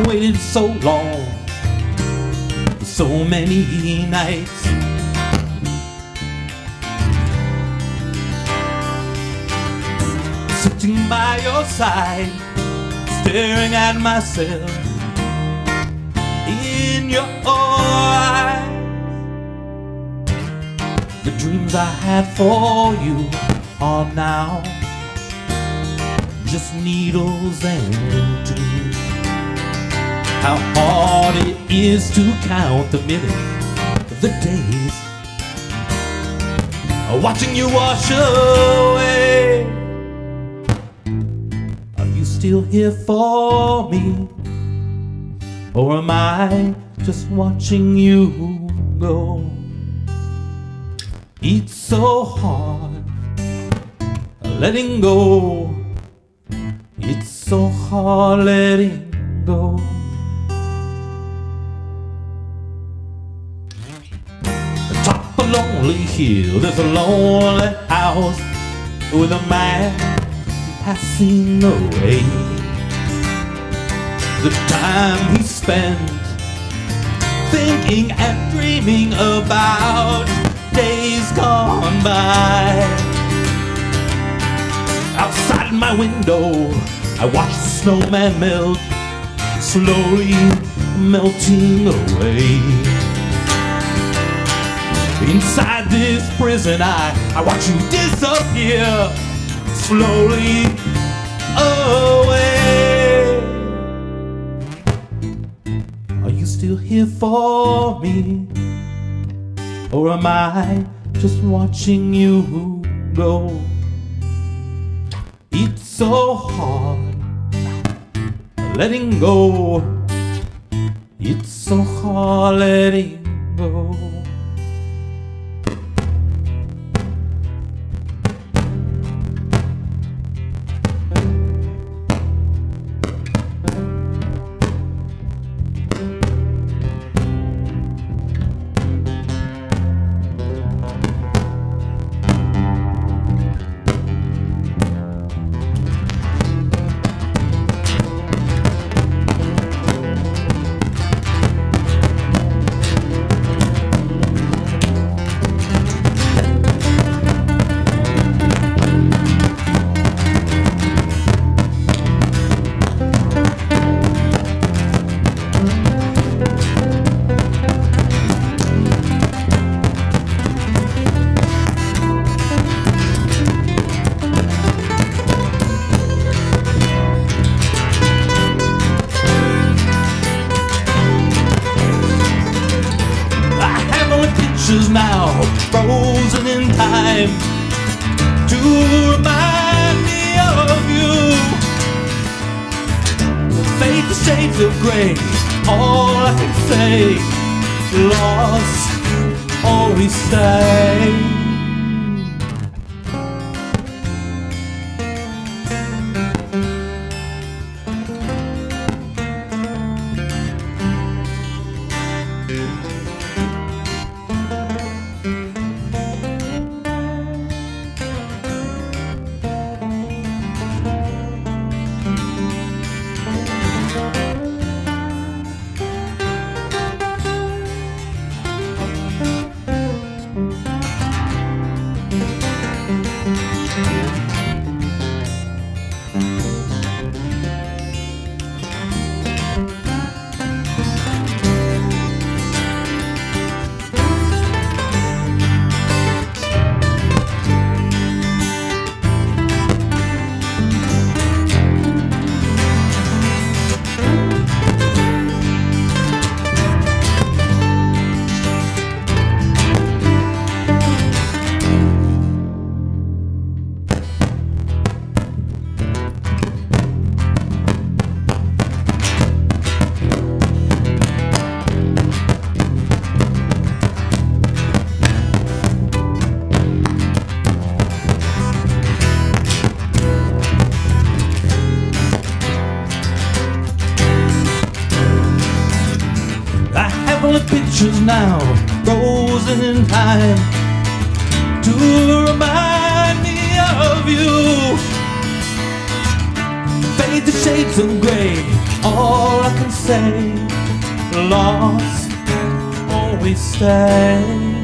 waited so long, for so many nights. Sitting by your side, staring at myself in your eyes. The dreams I had for you are now just needles and. How hard it is to count the minutes, the days, watching you wash away. Are you still here for me? Or am I just watching you go? It's so hard letting go. It's so hard letting go. Lonely hill, there's a lonely house with a man passing away. The time he spent thinking and dreaming about days gone by. Outside my window, I watch the snowman melt, slowly melting away. Inside this prison, I, I watch you disappear, slowly away. Are you still here for me? Or am I just watching you go? It's so hard letting go. It's so hard letting go. Pictures now, frozen in time, to remind me of you. Fade the shades of gray, all I can say, lost, always stay. Pictures now, frozen in time, to remind me of you. Fade the shades of gray, all I can say lost always stay